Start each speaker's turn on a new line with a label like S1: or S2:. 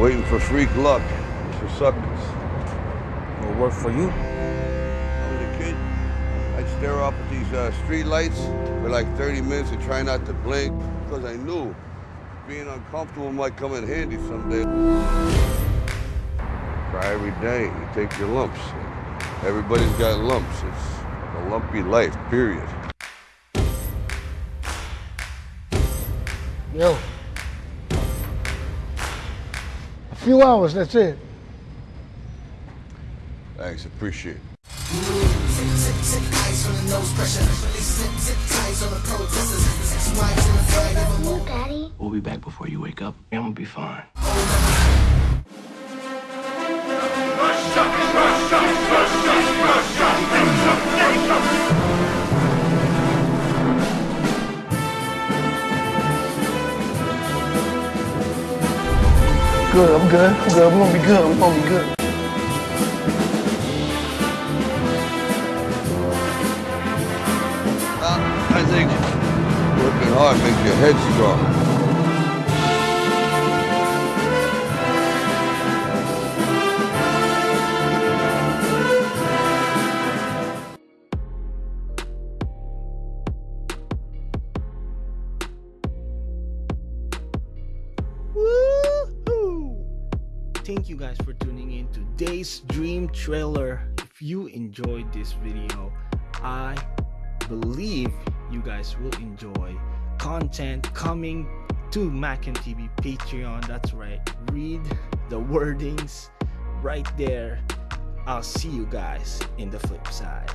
S1: Waiting for freak luck. For suckers.
S2: Will work for you.
S1: I was a kid. I'd stare off at these uh, street lights for like 30 minutes and try not to blink because I knew being uncomfortable might come in handy someday. Cry every day. You take your lumps. Everybody's got lumps. It's a lumpy life, period.
S3: Yo. Few hours, that's it.
S1: Thanks, appreciate it.
S4: You, Daddy.
S5: We'll be back before you wake up. I'm gonna be fine.
S3: Good, I'm good. I'm good. We're gonna be good. We're gonna be good.
S1: Uh, I think working hard makes your head strong.
S2: Thank you guys for tuning in today's dream trailer. If you enjoyed this video, I believe you guys will enjoy content coming to Mac and TV Patreon. That's right. Read the wordings right there. I'll see you guys in the flip side.